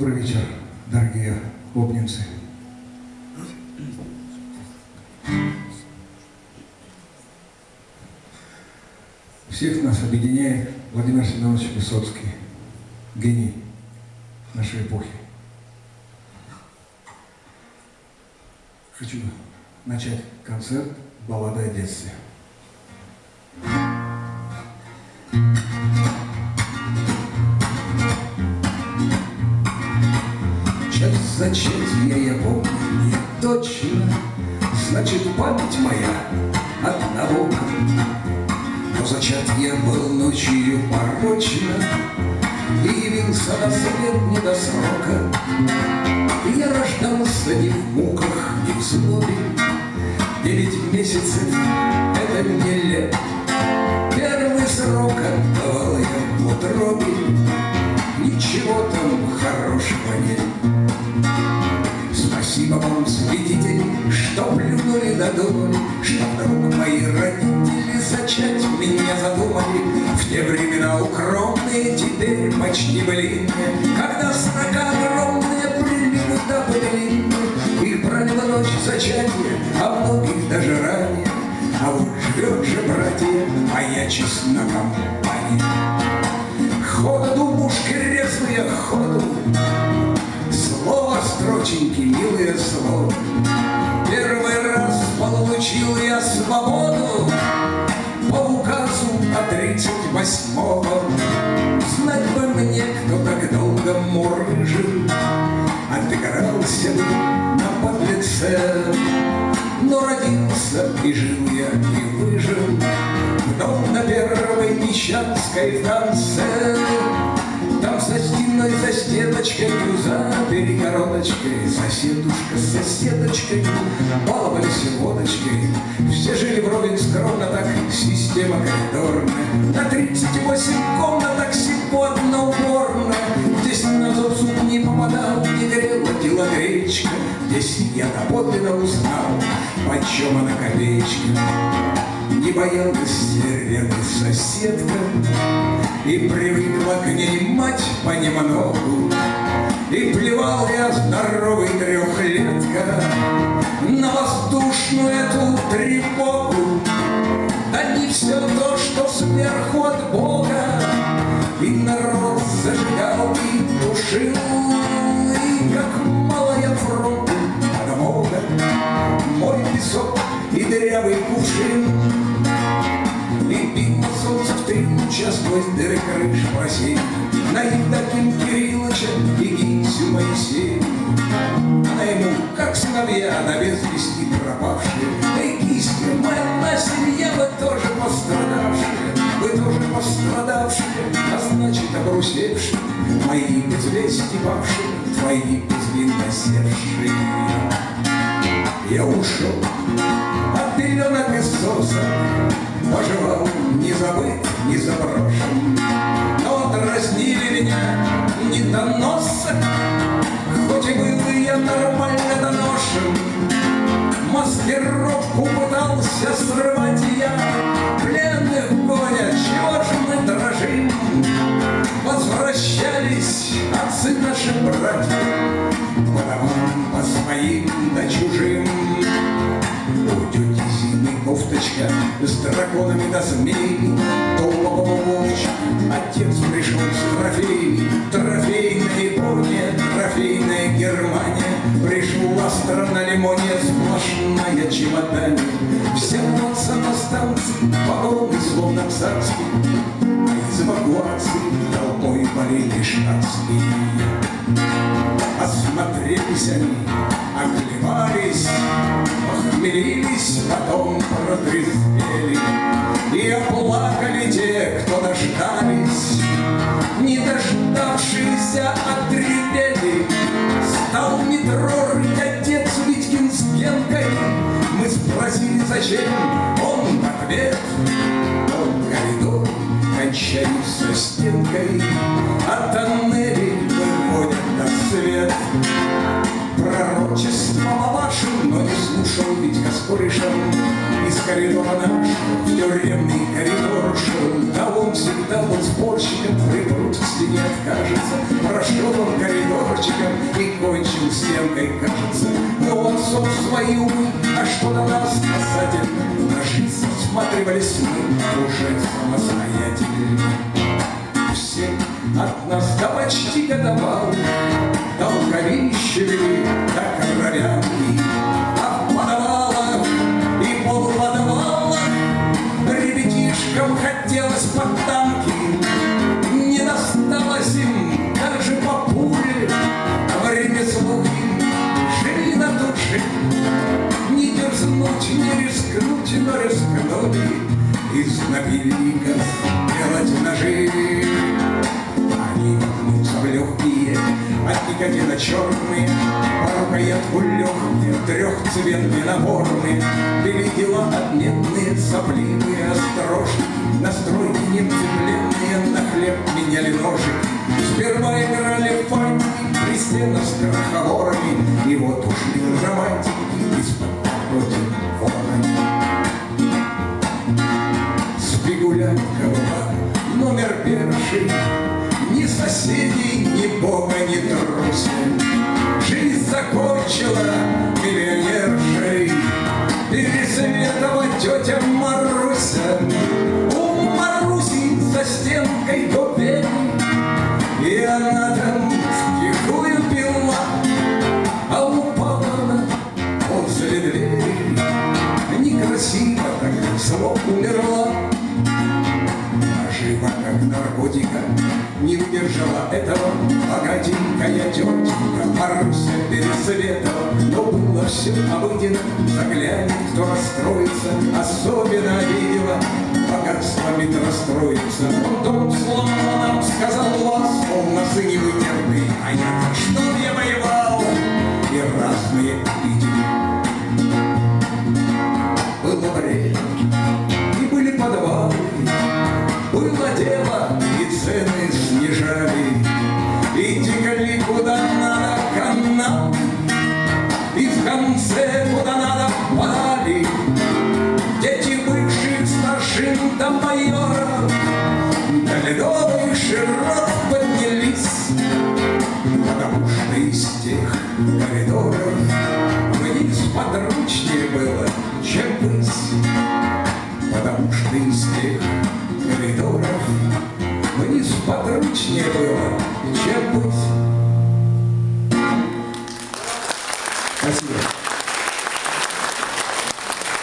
Добрый вечер, дорогие обнинцы. Всех нас объединяет Владимир Семенович Высоцкий, гений нашей эпохи. Хочу начать концерт «Баллада о детстве». Час зачатия я помню точно, Значит, память моя одного. Но зачат я был ночью порочно И явился на свет не до срока. Я рождался не в муках, не в злобе, Девять месяцев — это мне лет. Первый срок отдавал я в утробе, Ничего там хорошего нет. Спасибо вам, свидетели, что плюнули на долю, Что вдруг мои родители зачать меня задумали. В те времена укромные, теперь почти блинные, Когда срока огромные прилипы до пылины, Их проняло ночь зачатия, а многих даже ранее. А вот живет же, братья, моя честна компания. Ходу, думушки резвые, ходу, Слово строченьки, милые слово. Первый раз получил я свободу По указу от тридцать восьмого. Знать бы мне, кто так долго мурыжил, Отыгрался бы на подлеце. Но родился и жил я, и выжил дом на первой Мещанской в Там за стеночкой, за перегородочкой Соседушка с соседочкой баловались водочкой Все жили вровень скромно, так система коридорная. На тридцать восемь комнаток сегодня уборная. Здесь на зуб зуб не попадал, не грела телогречка Здесь я доподлинно узнал, почем она копеечка не боялась рядом соседка И привыкла к ней мать понемногу. И плевал я здоровый трехлетка На воздушную эту тревогу. Да не все то, что сверху от Бога И народ зажигал и душил И как мало я фронту подмога Мой песок и дырявый кувшин И пил солнце в три луча сквозь дыры крыш просей На Евдоким Кирилловича и Гинсю Моисея Она ему, как сыновья, на без вести пропавшие. Эй, кисти, моя семья, вы тоже пострадавшие. Вы тоже пострадавшие, а значит обрусевшие. Мои без вести павшие, твои без вина севшие я ушел. От пеленок и Поживал не забыт, не заброшен. Но дразнили меня недоносок, Хоть и был я нормально доношен. Маскировку пытался срывать я, Пленных гоня, чего ж мы дрожим? Возвращались отцы наши братья с драконами да змеями Толкового волча отец пришел с трофеями. Трофейная Япония, трофейная Германия. Пришла страна лимония сплошная чемодане Все рвутся на станции, вагоны словно царские эвакуации толпой болели штатские. Осмотрелись они, оклевались, Похмелились, потом протрезвели И оплакали те, кто дождались, Не дождавшиеся отревели. Стал метро рыть отец Витькин с Генкой, Мы спросили, зачем, он в ответ, кончается стенкой, А тоннели выводят на свет. Пророчество мамашин, но не слушал Витька с корешем, Из коридора наш в тюремный коридор шел, Да он всегда был спорщиком, припрут к стене откажется, Прошел он коридорчиком и кончил стенкой, кажется. Но он сов свои умы, а что на нас спасатель? Жизнь всматривались мы уже самостоятельно. Все от нас до почти годовал, Долговище вели, черные, По рукоятку легкие, трехцветные наборные, Бели дела отменные, сопливые, острожки, Настройки невцепленные, на хлеб меняли ножик. Сперва играли фантики, при стенах с кроховорами, И вот ушли романтики из-под против вора. Спигулянка была номер первый, Ни соседей, ни бога, ни трусин. Некрасиво так зло умерла, а жива как наркотика, не выдержала этого богатенькая тетенька Маруся Пересветова. Но было все обыденно, заглянет, кто расстроится, особенно обидела богатствами расстроится. Он дом сломал нам, сказал вас, он на сыне вытерпый, а я что я воевал? И разные видели. До майоров, До широт поднялись, Потому что из тех коридоров Вниз подручнее было, чем ввысь. Потому что из тех коридоров Вниз подручнее было, чем быть.